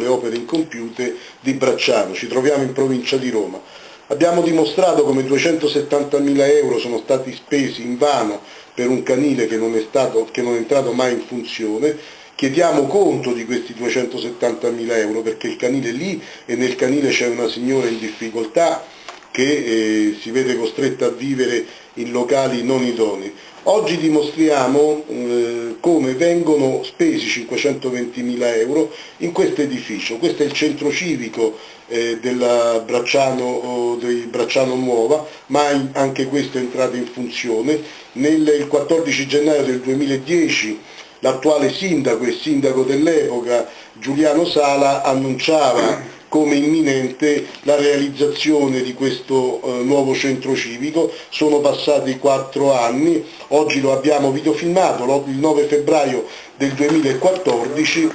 le opere incompiute di Bracciano, ci troviamo in provincia di Roma. Abbiamo dimostrato come 270.000 euro sono stati spesi in vano per un canile che non, è stato, che non è entrato mai in funzione, chiediamo conto di questi 270.000 euro perché il canile lì e nel canile c'è una signora in difficoltà che eh, si vede costretta a vivere in locali non idonei. Oggi dimostriamo eh, come vengono spesi 520.000 euro in questo edificio, questo è il centro civico eh, della Bracciano, di Bracciano Nuova, ma anche questo è entrato in funzione. Nel, il 14 gennaio del 2010 l'attuale sindaco e sindaco dell'epoca Giuliano Sala annunciava come imminente la realizzazione di questo eh, nuovo centro civico, sono passati quattro anni, oggi lo abbiamo videofilmato, il 9 febbraio del 2014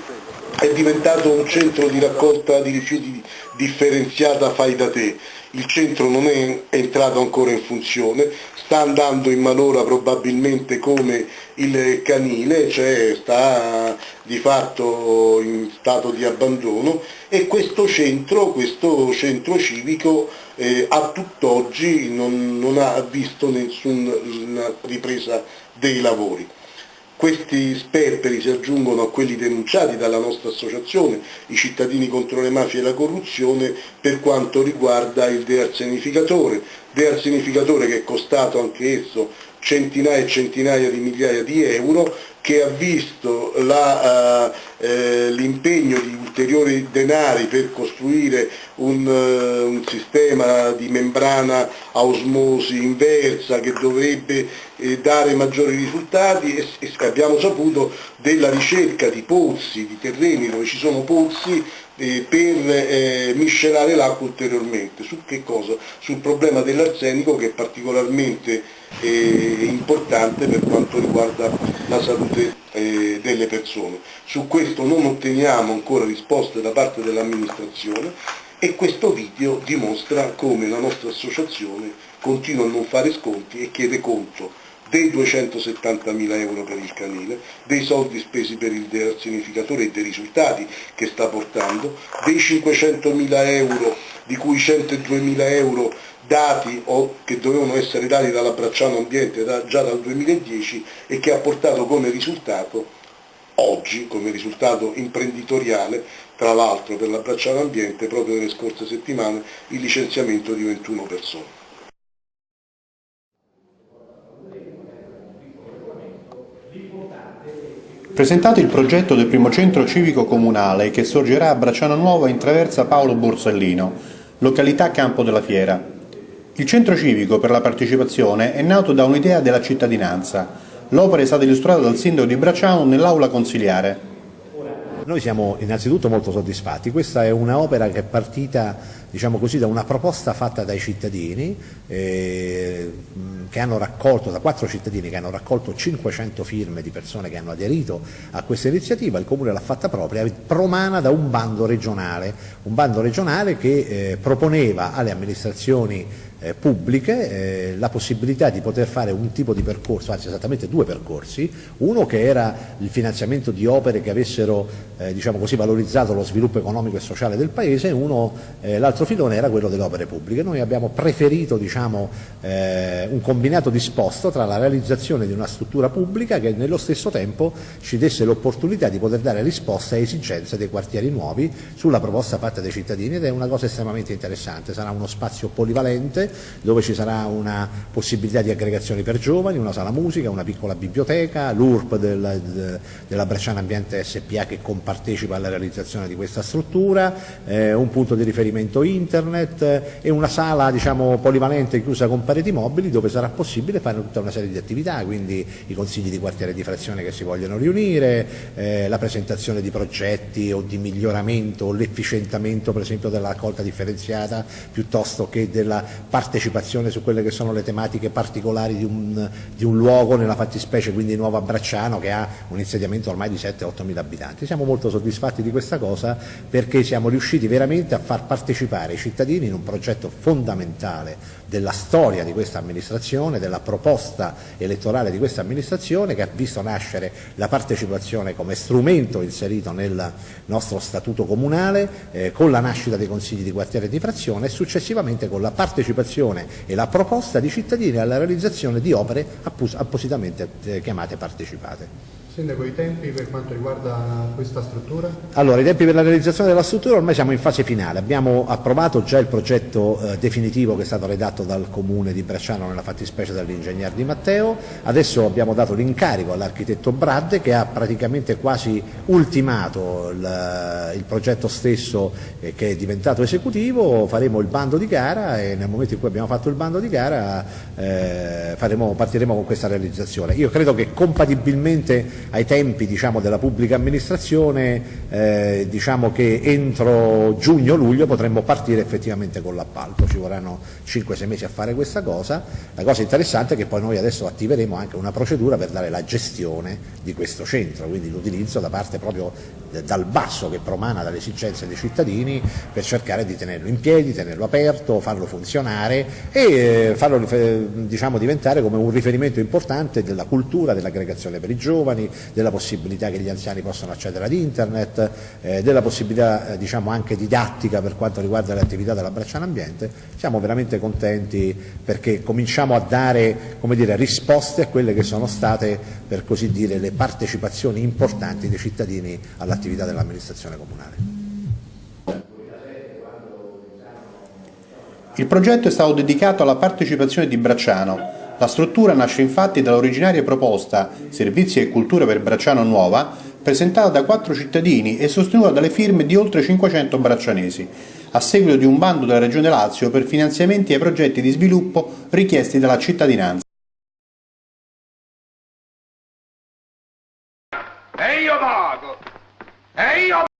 è diventato un centro di raccolta di rifiuti differenziata fai da te, il centro non è entrato ancora in funzione, sta andando in malora probabilmente come il canile, cioè sta di fatto in stato di abbandono e questo centro, questo centro civico eh, a tutt'oggi non, non ha visto nessuna ripresa dei lavori. Questi sperperi si aggiungono a quelli denunciati dalla nostra associazione, i cittadini contro le mafie e la corruzione, per quanto riguarda il dearsenificatore, dearsenificatore che è costato anche esso centinaia e centinaia di migliaia di euro, che ha visto uh, eh, l'impegno di ulteriori denari per costruire un, uh, un, sistema di membrana a osmosi inversa che dovrebbe eh, dare maggiori risultati e, e, abbiamo saputo della ricerca di pozzi, di terreni dove ci sono pozzi eh, per eh, miscelare l'acqua ulteriormente. Su che cosa? Sul problema dell'arsenico che è particolarmente eh, importante per quanto riguarda la salute eh, delle persone. Su questo non otteniamo ancora risposte da parte dell'amministrazione e questo video dimostra come la nostra associazione continua a non fare sconti e chiede conto dei 270.000 euro per il canile, dei soldi spesi per il dearsenificatore e dei risultati che sta portando, dei 500.000 euro di cui 102.000 euro dati o che dovevano essere dati dalla Bracciano Ambiente da, già dal 2010 e che ha portato come risultato oggi, come risultato imprenditoriale, tra l'altro per la Bracciano Ambiente proprio nelle scorse settimane, il licenziamento di 21 persone. Presentato il progetto del primo centro civico comunale che sorgerà a Bracciano Nuova in traversa Paolo Borsellino, località Campo della Fiera. Il centro civico per la partecipazione è nato da un'idea della cittadinanza. L'opera è stata illustrata dal sindaco di Bracciano nell'aula consiliare. Noi siamo innanzitutto molto soddisfatti, questa è un'opera che è partita diciamo così, da una proposta fatta dai cittadini, eh, che hanno raccolto, da quattro cittadini che hanno raccolto 500 firme di persone che hanno aderito a questa iniziativa, il Comune l'ha fatta propria, promana da un bando regionale, un bando regionale che eh, proponeva alle amministrazioni eh, pubbliche eh, la possibilità di poter fare un tipo di percorso, anzi esattamente due percorsi, uno che era il finanziamento di opere che avessero eh, diciamo così, valorizzato lo sviluppo economico e sociale del Paese e l'altro filone era quello delle opere pubbliche. Noi abbiamo preferito diciamo, eh, un combinato disposto tra la realizzazione di una struttura pubblica che nello stesso tempo ci desse l'opportunità di poter dare risposta a esigenze dei quartieri nuovi sulla proposta fatta dai cittadini ed è una cosa estremamente interessante, sarà uno spazio polivalente dove ci sarà una possibilità di aggregazioni per giovani, una sala musica, una piccola biblioteca, l'URP del, della Bresciana Ambiente SPA che compartecipa alla realizzazione di questa struttura, eh, un punto di riferimento internet e una sala diciamo, polivalente chiusa con pareti mobili dove sarà possibile fare tutta una serie di attività, quindi i consigli di quartiere di frazione che si vogliono riunire, eh, la presentazione di progetti o di miglioramento o l'efficientamento per esempio della raccolta differenziata piuttosto che della partecipazione su quelle che sono le tematiche particolari di un, di un luogo, nella fattispecie quindi Nuova Bracciano che ha un insediamento ormai di 7-8 mila abitanti. Siamo molto soddisfatti di questa cosa perché siamo riusciti veramente a far partecipare i cittadini in un progetto fondamentale della storia di questa amministrazione, della proposta elettorale di questa amministrazione che ha visto nascere la partecipazione come strumento inserito nel nostro statuto comunale, eh, con la nascita dei consigli di quartiere e di frazione e successivamente con la partecipazione e la proposta di cittadini alla realizzazione di opere appositamente eh, chiamate partecipate. Sindaco, i tempi per quanto riguarda questa struttura? Allora, i tempi per la realizzazione della struttura ormai siamo in fase finale, abbiamo approvato già il progetto eh, definitivo che è stato redatto dal Comune di Bracciano nella fattispecie dall'ingegner Di Matteo, adesso abbiamo dato l'incarico all'architetto Bradde che ha praticamente quasi ultimato il, il progetto stesso eh, che è diventato esecutivo, faremo il bando di gara e nel momento in cui abbiamo fatto il bando di gara eh, faremo, partiremo con questa realizzazione. Io credo che compatibilmente ai tempi diciamo, della pubblica amministrazione eh, diciamo che entro giugno-luglio potremmo partire effettivamente con l'appalto, ci vorranno 5-6 mesi a fare questa cosa, la cosa interessante è che poi noi adesso attiveremo anche una procedura per dare la gestione di questo centro, quindi l'utilizzo da parte proprio dal basso che promana dalle esigenze dei cittadini per cercare di tenerlo in piedi, tenerlo aperto, farlo funzionare e eh, farlo diciamo, diventare come un riferimento importante della cultura, dell'aggregazione per i giovani, della possibilità che gli anziani possano accedere ad internet, eh, della possibilità eh, diciamo anche didattica per quanto riguarda le attività della Bracciana Ambiente, siamo veramente contenti perché cominciamo a dare dire, risposte a quelle che sono state per così dire le partecipazioni importanti dei cittadini all'attività dell'amministrazione comunale. Il progetto è stato dedicato alla partecipazione di Bracciano, la struttura nasce infatti dall'originaria proposta Servizi e Cultura per Bracciano Nuova, presentata da quattro cittadini e sostenuta dalle firme di oltre 500 braccianesi, a seguito di un bando della Regione Lazio per finanziamenti ai progetti di sviluppo richiesti dalla cittadinanza. E